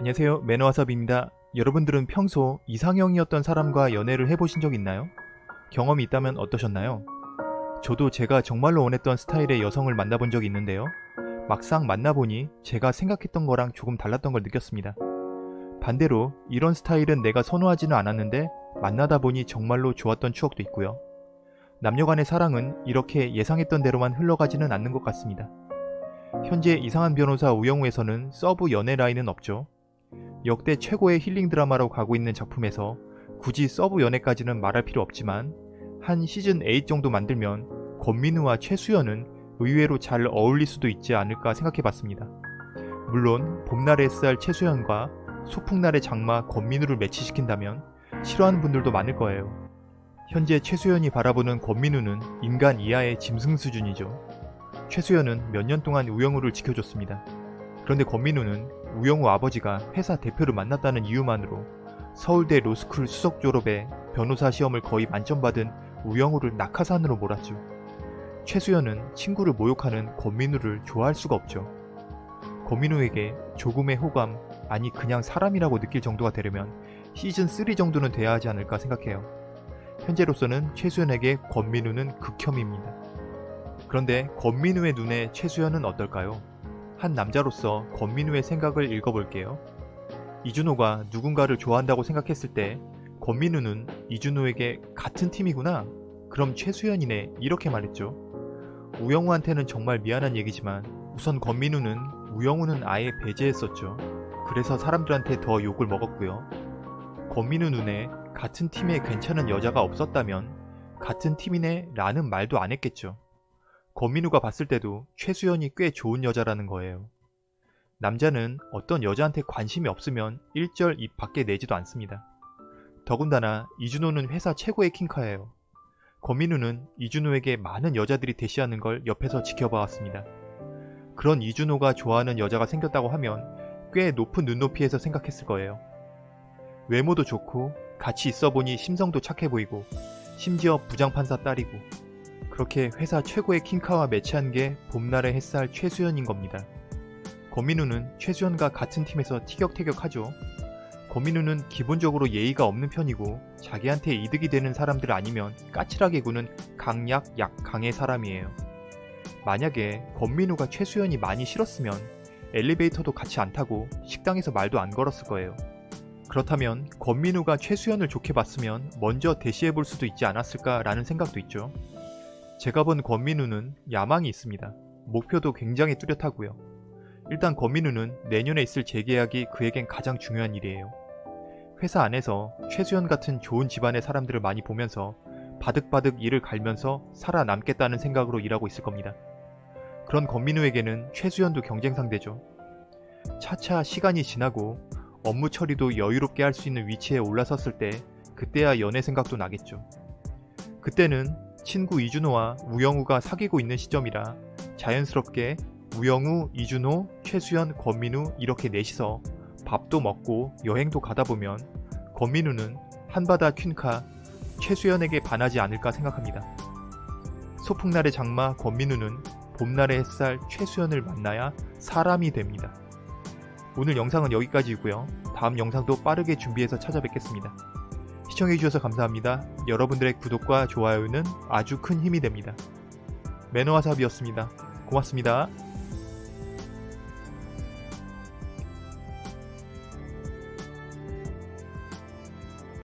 안녕하세요 매너와섭입니다. 여러분들은 평소 이상형이었던 사람과 연애를 해보신 적 있나요? 경험이 있다면 어떠셨나요? 저도 제가 정말로 원했던 스타일의 여성을 만나본 적이 있는데요. 막상 만나보니 제가 생각했던 거랑 조금 달랐던 걸 느꼈습니다. 반대로 이런 스타일은 내가 선호하지는 않았는데 만나다 보니 정말로 좋았던 추억도 있고요. 남녀 간의 사랑은 이렇게 예상했던 대로만 흘러가지는 않는 것 같습니다. 현재 이상한 변호사 우영우에서는 서브 연애 라인은 없죠. 역대 최고의 힐링 드라마로 가고 있는 작품에서 굳이 서브 연애까지는 말할 필요 없지만 한 시즌 8 정도 만들면 권민우와 최수연은 의외로 잘 어울릴 수도 있지 않을까 생각해봤습니다. 물론 봄날의 햇살 최수연과 소풍날의 장마 권민우를 매치시킨다면 싫어하는 분들도 많을 거예요. 현재 최수연이 바라보는 권민우는 인간 이하의 짐승 수준이죠. 최수연은 몇 년 동안 우영우를 지켜줬습니다. 그런데 권민우는 우영우 아버지가 회사 대표를 만났다는 이유만으로 서울대 로스쿨 수석 졸업에 변호사 시험을 거의 만점 받은 우영우를 낙하산으로 몰았죠. 최수연은 친구를 모욕하는 권민우를 좋아할 수가 없죠. 권민우에게 조금의 호감, 아니 그냥 사람이라고 느낄 정도가 되려면 시즌3 정도는 돼야 하지 않을까 생각해요. 현재로서는 최수연에게 권민우는 극혐입니다. 그런데 권민우의 눈에 최수연은 어떨까요? 한 남자로서 권민우의 생각을 읽어볼게요. 이준호가 누군가를 좋아한다고 생각했을 때 권민우는 이준호에게 같은 팀이구나. 그럼 최수연이네. 이렇게 말했죠. 우영우한테는 정말 미안한 얘기지만 우선 권민우는 우영우는 아예 배제했었죠. 그래서 사람들한테 더 욕을 먹었고요. 권민우 눈에 같은 팀에 괜찮은 여자가 없었다면 같은 팀이네 라는 말도 안 했겠죠. 권민우가 봤을 때도 최수연이 꽤 좋은 여자라는 거예요. 남자는 어떤 여자한테 관심이 없으면 일절 입 밖에 내지도 않습니다. 더군다나 이준호는 회사 최고의 킹카예요. 권민우는 이준호에게 많은 여자들이 대시하는 걸 옆에서 지켜봐왔습니다. 그런 이준호가 좋아하는 여자가 생겼다고 하면 꽤 높은 눈높이에서 생각했을 거예요. 외모도 좋고 같이 있어 보니 심성도 착해 보이고 심지어 부장판사 딸이고 그렇게 회사 최고의 킹카와 매치한 게 봄날의 햇살 최수연인 겁니다. 권민우는 최수연과 같은 팀에서 티격태격하죠. 권민우는 기본적으로 예의가 없는 편이고 자기한테 이득이 되는 사람들 아니면 까칠하게 구는 강약 약강의 사람이에요. 만약에 권민우가 최수연이 많이 싫었으면 엘리베이터도 같이 안 타고 식당에서 말도 안 걸었을 거예요. 그렇다면 권민우가 최수연을 좋게 봤으면 먼저 대시해 볼 수도 있지 않았을까라는 생각도 있죠. 제가 본 권민우는 야망이 있습니다. 목표도 굉장히 뚜렷하고요. 일단 권민우는 내년에 있을 재계약이 그에겐 가장 중요한 일이에요. 회사 안에서 최수연 같은 좋은 집안의 사람들을 많이 보면서 바득바득 일을 갈면서 살아남겠다는 생각으로 일하고 있을 겁니다. 그런 권민우에게는 최수연도 경쟁 상대죠. 차차 시간이 지나고 업무 처리도 여유롭게 할 수 있는 위치에 올라섰을 때 그때야 연애 생각도 나겠죠. 그때는 친구 이준호와 우영우가 사귀고 있는 시점이라 자연스럽게 우영우, 이준호, 최수연, 권민우 이렇게 넷이서 밥도 먹고 여행도 가다 보면 권민우는 한바다 퀸카 최수연에게 반하지 않을까 생각합니다. 소풍날의 장마 권민우는 봄날의 햇살 최수연을 만나야 사람이 됩니다. 오늘 영상은 여기까지이고요. 다음 영상도 빠르게 준비해서 찾아뵙겠습니다. 시청해주셔서 감사합니다. 여러분들의 구독과 좋아요는 아주 큰 힘이 됩니다. 매너와 삽이었습니다. 고맙습니다.